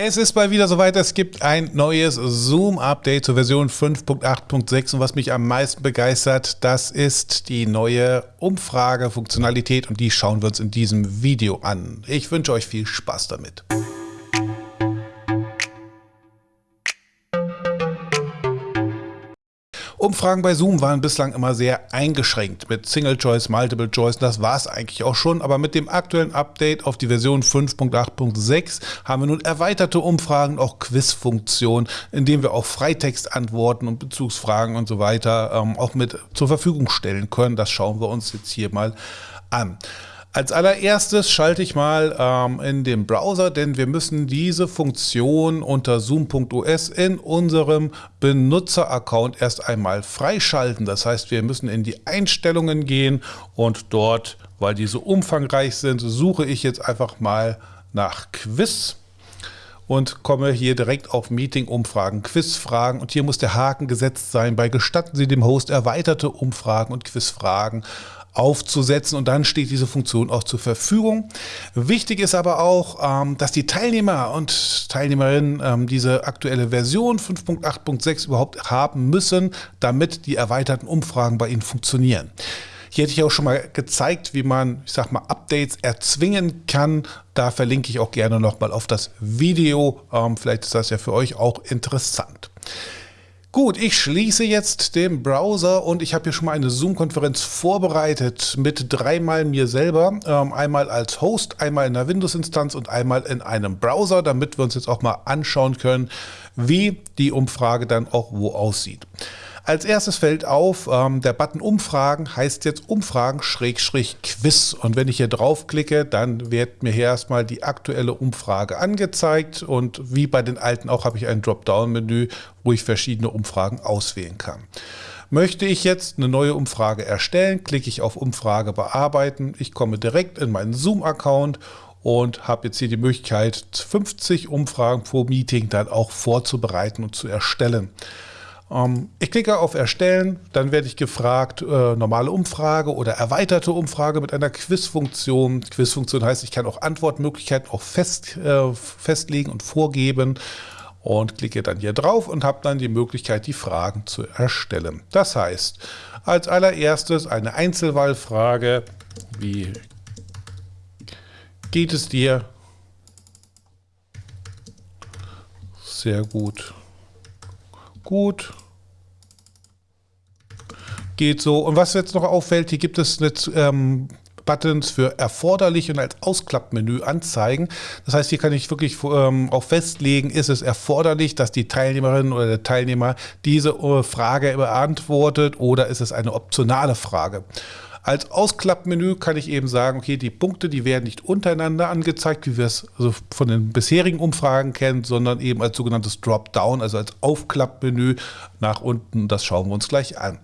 Es ist mal wieder soweit, es gibt ein neues Zoom-Update zur Version 5.8.6 und was mich am meisten begeistert, das ist die neue Umfrage-Funktionalität und die schauen wir uns in diesem Video an. Ich wünsche euch viel Spaß damit. Umfragen bei Zoom waren bislang immer sehr eingeschränkt mit Single Choice, Multiple Choice. Das war es eigentlich auch schon. Aber mit dem aktuellen Update auf die Version 5.8.6 haben wir nun erweiterte Umfragen, auch Quizfunktionen, indem wir auch Freitextantworten und Bezugsfragen und so weiter ähm, auch mit zur Verfügung stellen können. Das schauen wir uns jetzt hier mal an. Als allererstes schalte ich mal ähm, in den Browser, denn wir müssen diese Funktion unter zoom.os in unserem Benutzeraccount erst einmal freischalten. Das heißt, wir müssen in die Einstellungen gehen und dort, weil die so umfangreich sind, suche ich jetzt einfach mal nach Quiz und komme hier direkt auf Meeting-Umfragen, Quizfragen und hier muss der Haken gesetzt sein bei gestatten Sie dem Host erweiterte Umfragen und Quizfragen aufzusetzen und dann steht diese Funktion auch zur Verfügung. Wichtig ist aber auch, ähm, dass die Teilnehmer und Teilnehmerinnen ähm, diese aktuelle Version 5.8.6 überhaupt haben müssen, damit die erweiterten Umfragen bei Ihnen funktionieren. Hier hätte ich auch schon mal gezeigt, wie man, ich sag mal, Updates erzwingen kann. Da verlinke ich auch gerne nochmal auf das Video. Ähm, vielleicht ist das ja für euch auch interessant. Gut, ich schließe jetzt den Browser und ich habe hier schon mal eine Zoom-Konferenz vorbereitet mit dreimal mir selber. Ähm, einmal als Host, einmal in einer Windows-Instanz und einmal in einem Browser, damit wir uns jetzt auch mal anschauen können, wie die Umfrage dann auch wo aussieht. Als erstes fällt auf, ähm, der Button Umfragen heißt jetzt Umfragen Schrägstrich Quiz. Und wenn ich hier draufklicke, dann wird mir hier erstmal die aktuelle Umfrage angezeigt. Und wie bei den alten auch habe ich ein Dropdown-Menü, wo ich verschiedene Umfragen auswählen kann. Möchte ich jetzt eine neue Umfrage erstellen, klicke ich auf Umfrage bearbeiten. Ich komme direkt in meinen Zoom-Account und habe jetzt hier die Möglichkeit, 50 Umfragen pro Meeting dann auch vorzubereiten und zu erstellen. Ähm, ich klicke auf Erstellen, dann werde ich gefragt, äh, normale Umfrage oder erweiterte Umfrage mit einer Quizfunktion. Quizfunktion heißt, ich kann auch Antwortmöglichkeiten auch fest, äh, festlegen und vorgeben und klicke dann hier drauf und habe dann die Möglichkeit, die Fragen zu erstellen. Das heißt, als allererstes eine Einzelwahlfrage, wie geht es dir? Sehr gut gut. Geht so. Und was jetzt noch auffällt, hier gibt es eine, ähm, Buttons für erforderlich und als Ausklappmenü anzeigen. Das heißt, hier kann ich wirklich ähm, auch festlegen, ist es erforderlich, dass die Teilnehmerin oder der Teilnehmer diese äh, Frage beantwortet oder ist es eine optionale Frage. Als Ausklappmenü kann ich eben sagen, okay, die Punkte, die werden nicht untereinander angezeigt, wie wir es also von den bisherigen Umfragen kennen, sondern eben als sogenanntes Dropdown, also als Aufklappmenü nach unten. Das schauen wir uns gleich an.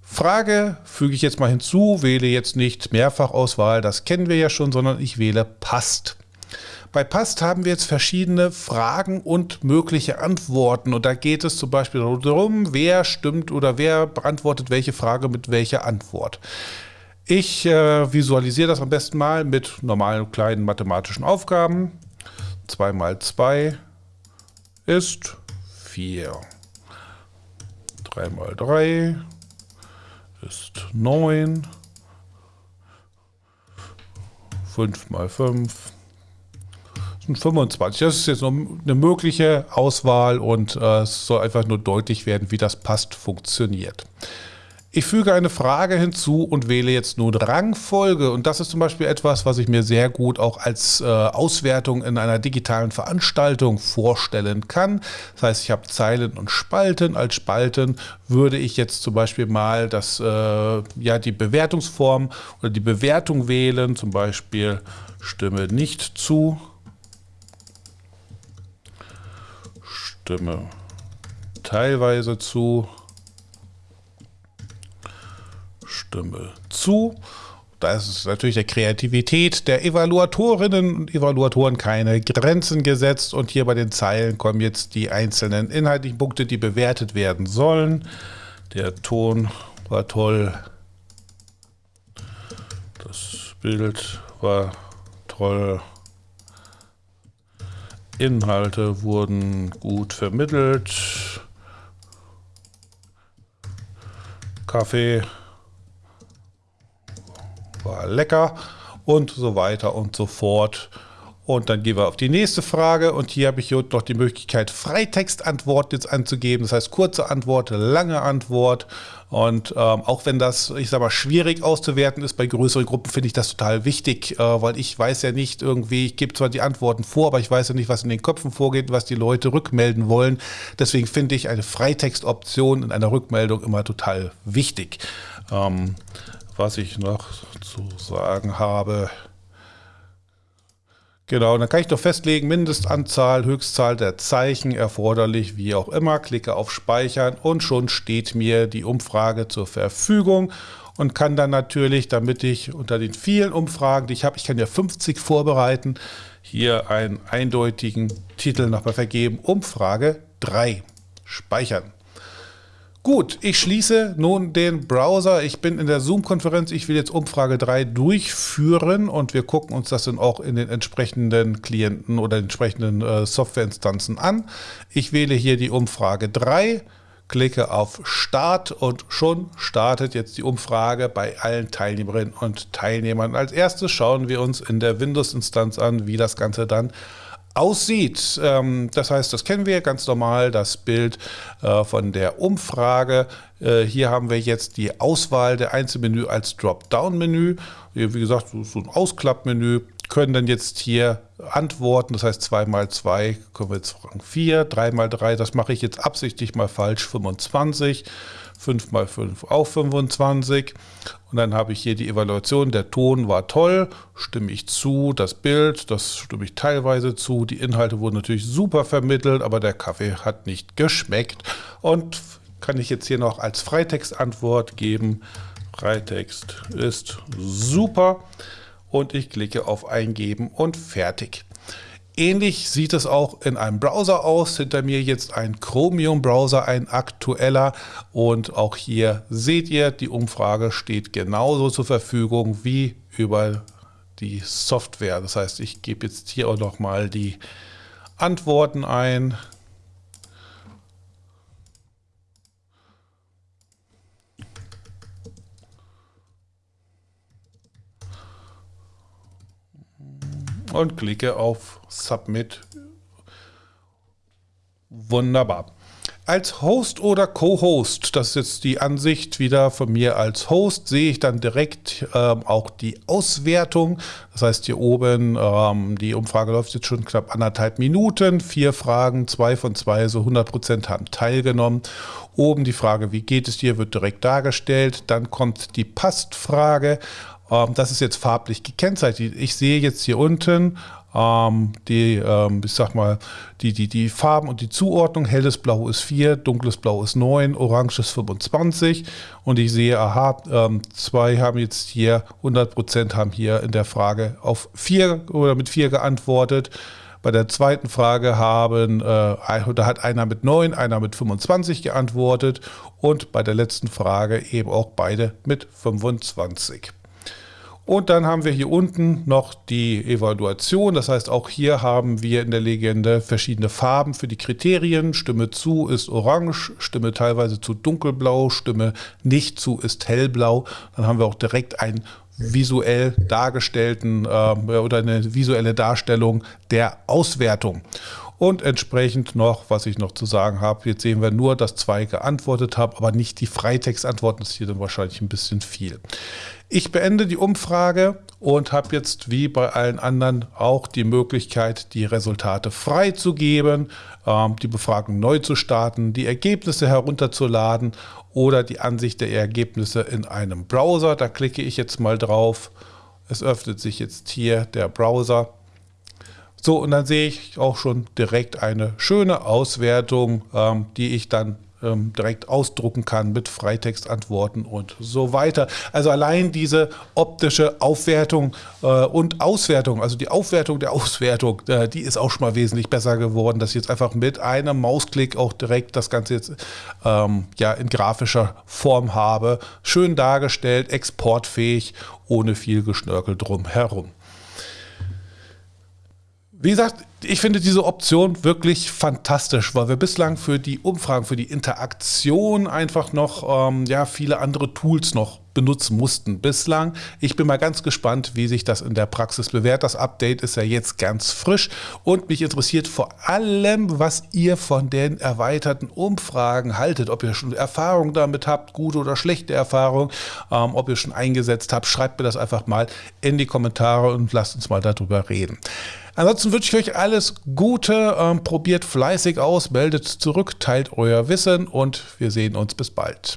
Frage füge ich jetzt mal hinzu, wähle jetzt nicht Mehrfachauswahl, das kennen wir ja schon, sondern ich wähle passt. Bei Past haben wir jetzt verschiedene Fragen und mögliche Antworten. Und da geht es zum Beispiel darum, wer stimmt oder wer beantwortet welche Frage mit welcher Antwort. Ich äh, visualisiere das am besten mal mit normalen kleinen mathematischen Aufgaben. 2 mal 2 ist 4. 3 mal 3 ist 9. 5 mal 5 25. Das ist jetzt noch eine mögliche Auswahl und äh, es soll einfach nur deutlich werden, wie das passt funktioniert. Ich füge eine Frage hinzu und wähle jetzt nun Rangfolge. Und das ist zum Beispiel etwas, was ich mir sehr gut auch als äh, Auswertung in einer digitalen Veranstaltung vorstellen kann. Das heißt, ich habe Zeilen und Spalten. Als Spalten würde ich jetzt zum Beispiel mal das, äh, ja, die Bewertungsform oder die Bewertung wählen. Zum Beispiel Stimme nicht zu stimme teilweise zu, stimme zu. Da ist natürlich der Kreativität der Evaluatorinnen und Evaluatoren keine Grenzen gesetzt. Und hier bei den Zeilen kommen jetzt die einzelnen inhaltlichen Punkte, die bewertet werden sollen. Der Ton war toll. Das Bild war toll. Inhalte wurden gut vermittelt. Kaffee war lecker und so weiter und so fort. Und dann gehen wir auf die nächste Frage und hier habe ich hier noch die Möglichkeit, Freitextantworten jetzt anzugeben. Das heißt kurze Antwort, lange Antwort. Und ähm, auch wenn das, ich sage mal, schwierig auszuwerten ist bei größeren Gruppen, finde ich das total wichtig, äh, weil ich weiß ja nicht irgendwie, ich gebe zwar die Antworten vor, aber ich weiß ja nicht, was in den Köpfen vorgeht, was die Leute rückmelden wollen. Deswegen finde ich eine Freitextoption in einer Rückmeldung immer total wichtig. Ähm, was ich noch zu sagen habe, Genau, dann kann ich doch festlegen, Mindestanzahl, Höchstzahl der Zeichen erforderlich, wie auch immer. Klicke auf Speichern und schon steht mir die Umfrage zur Verfügung und kann dann natürlich, damit ich unter den vielen Umfragen, die ich habe, ich kann ja 50 vorbereiten, hier einen eindeutigen Titel nochmal vergeben, Umfrage 3 speichern. Gut, ich schließe nun den Browser. Ich bin in der Zoom-Konferenz. Ich will jetzt Umfrage 3 durchführen und wir gucken uns das dann auch in den entsprechenden Klienten oder entsprechenden äh, Softwareinstanzen an. Ich wähle hier die Umfrage 3, klicke auf Start und schon startet jetzt die Umfrage bei allen Teilnehmerinnen und Teilnehmern. Als erstes schauen wir uns in der Windows-Instanz an, wie das Ganze dann aussieht. Ähm, das heißt, das kennen wir ganz normal, das Bild äh, von der Umfrage. Äh, hier haben wir jetzt die Auswahl der Einzelmenü als Dropdown-Menü. Wie gesagt, so ein Ausklappmenü. Können dann jetzt hier antworten, das heißt 2 mal 2 können wir jetzt fragen 4, 3 mal 3, das mache ich jetzt absichtlich mal falsch, 25. 5 mal 5 auch 25. Und dann habe ich hier die Evaluation. Der Ton war toll, stimme ich zu. Das Bild, das stimme ich teilweise zu. Die Inhalte wurden natürlich super vermittelt, aber der Kaffee hat nicht geschmeckt. Und kann ich jetzt hier noch als Freitextantwort geben. Freitext ist super. Und ich klicke auf Eingeben und fertig. Ähnlich sieht es auch in einem Browser aus. Hinter mir jetzt ein Chromium-Browser, ein aktueller. Und auch hier seht ihr, die Umfrage steht genauso zur Verfügung wie über die Software. Das heißt, ich gebe jetzt hier auch noch mal die Antworten ein. Und klicke auf Submit. Wunderbar. Als Host oder Co-Host, das ist jetzt die Ansicht wieder von mir als Host, sehe ich dann direkt ähm, auch die Auswertung. Das heißt hier oben, ähm, die Umfrage läuft jetzt schon knapp anderthalb Minuten, vier Fragen, zwei von zwei, so 100 Prozent haben teilgenommen. Oben die Frage, wie geht es dir, wird direkt dargestellt. Dann kommt die Passt-Frage. Ähm, das ist jetzt farblich gekennzeichnet. Ich sehe jetzt hier unten ähm, die, ähm, ich sag mal, die, die, die Farben und die Zuordnung. Helles Blau ist 4, dunkles Blau ist 9, orange ist 25. Und ich sehe, aha, ähm, zwei haben jetzt hier, 100% haben hier in der Frage auf 4 oder mit 4 geantwortet. Bei der zweiten Frage haben, äh, da hat einer mit 9, einer mit 25 geantwortet und bei der letzten Frage eben auch beide mit 25. Und dann haben wir hier unten noch die Evaluation. Das heißt, auch hier haben wir in der Legende verschiedene Farben für die Kriterien. Stimme zu ist orange, Stimme teilweise zu dunkelblau, Stimme nicht zu ist hellblau. Dann haben wir auch direkt einen visuell dargestellten äh, oder eine visuelle Darstellung der Auswertung. Und entsprechend noch, was ich noch zu sagen habe, jetzt sehen wir nur, dass zwei geantwortet haben, aber nicht die Freitextantworten. Das ist hier dann wahrscheinlich ein bisschen viel. Ich beende die Umfrage und habe jetzt wie bei allen anderen auch die Möglichkeit, die Resultate freizugeben, ähm, die Befragung neu zu starten, die Ergebnisse herunterzuladen oder die Ansicht der Ergebnisse in einem Browser. Da klicke ich jetzt mal drauf. Es öffnet sich jetzt hier der Browser so, und dann sehe ich auch schon direkt eine schöne Auswertung, ähm, die ich dann ähm, direkt ausdrucken kann mit Freitextantworten und so weiter. Also allein diese optische Aufwertung äh, und Auswertung, also die Aufwertung der Auswertung, äh, die ist auch schon mal wesentlich besser geworden, dass ich jetzt einfach mit einem Mausklick auch direkt das Ganze jetzt ähm, ja, in grafischer Form habe. Schön dargestellt, exportfähig, ohne viel Geschnörkel drumherum. Wie gesagt, Ich finde diese Option wirklich fantastisch, weil wir bislang für die Umfragen, für die Interaktion einfach noch ähm, ja, viele andere Tools noch benutzen mussten bislang. Ich bin mal ganz gespannt, wie sich das in der Praxis bewährt. Das Update ist ja jetzt ganz frisch und mich interessiert vor allem, was ihr von den erweiterten Umfragen haltet. Ob ihr schon Erfahrung damit habt, gute oder schlechte Erfahrung, ähm, ob ihr schon eingesetzt habt. Schreibt mir das einfach mal in die Kommentare und lasst uns mal darüber reden. Ansonsten wünsche ich euch alles Gute, ähm, probiert fleißig aus, meldet zurück, teilt euer Wissen und wir sehen uns bis bald.